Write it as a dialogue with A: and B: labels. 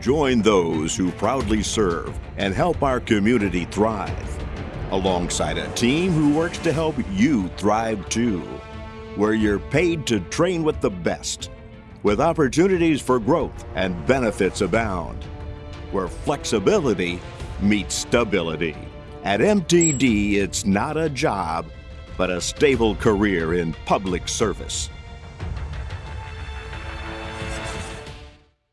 A: Join those who proudly serve and help our community thrive, alongside a team who works to help you thrive too, where you're paid to train with the best, with opportunities for growth and benefits abound, where flexibility meets stability. At MTD, it's not a job, but a stable career in public service.